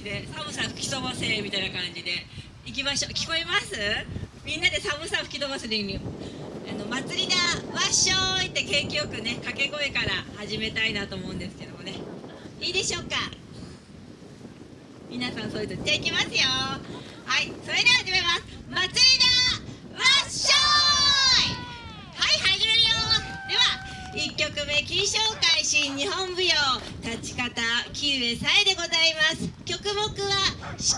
じで寒さ吹き飛ばせみたいな感じで行きましょう。聞こえます？みんなで寒さ吹き飛ばすにあの祭りだわっしょーいって景気よくね掛け声から始めたいなと思うんですけどもね。いいでしょうか？皆さんそういうとじゃあ行きますよ。はいそれでは始めます。祭りだわっしょーいはい始めるよでは1曲目金賞会新日本舞踊立ち方木上さえでございます曲目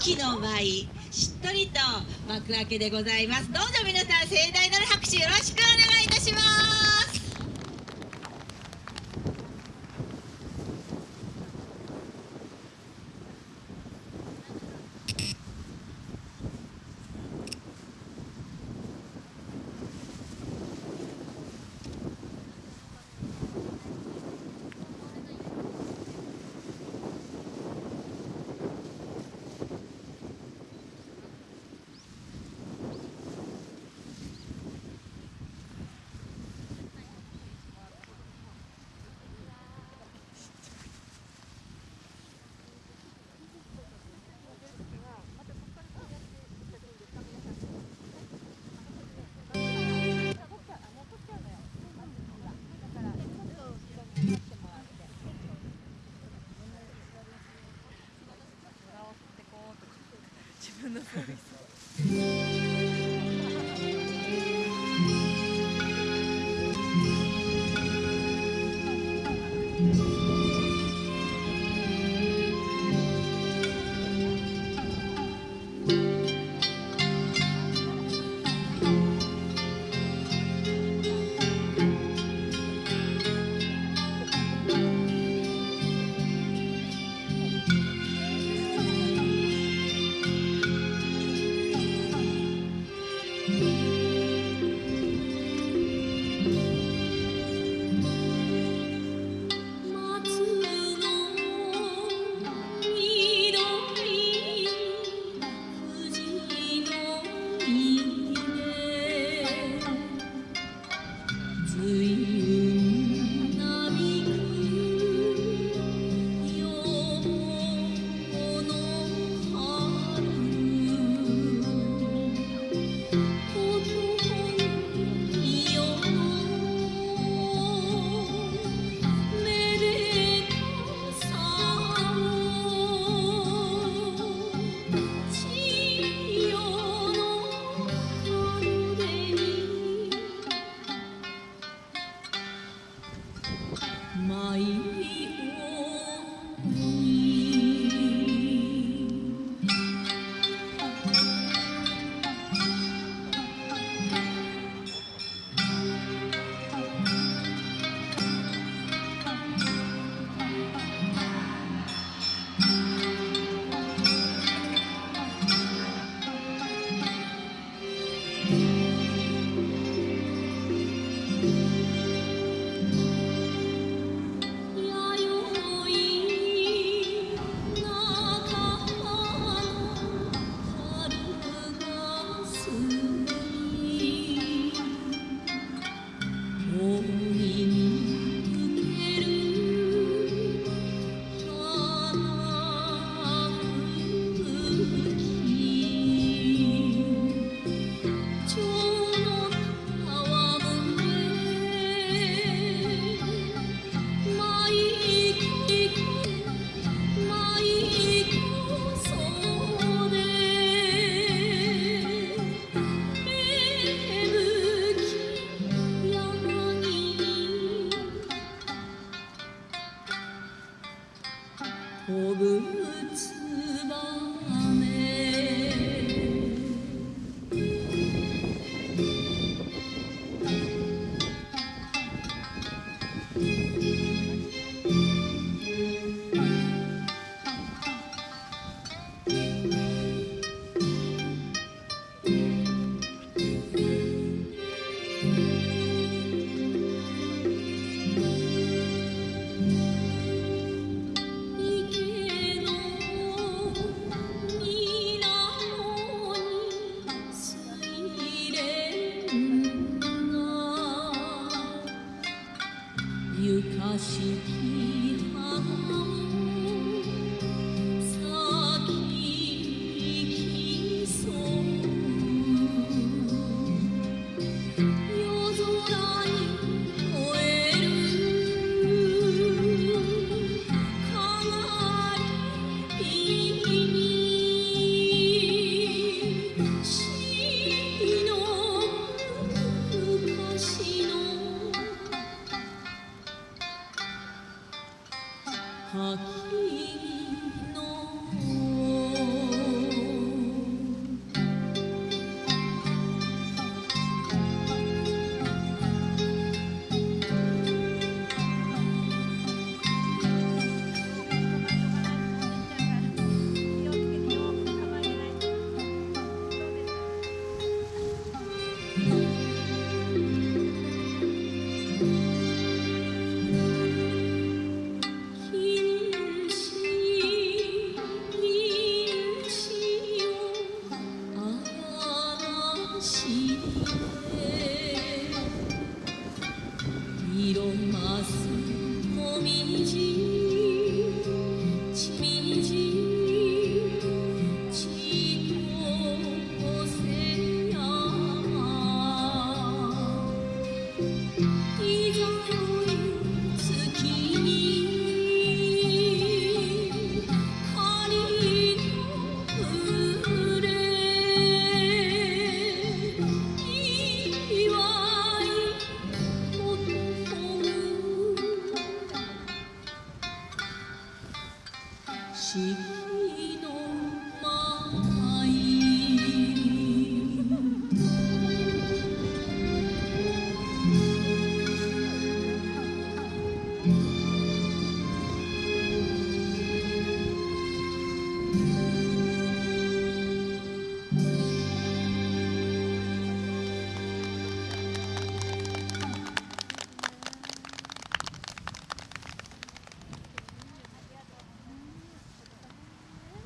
木の舞しっとりと幕開けでございます。どうぞ皆さん盛大なる拍手よろしくお願いいたします。分のサービス。飛きの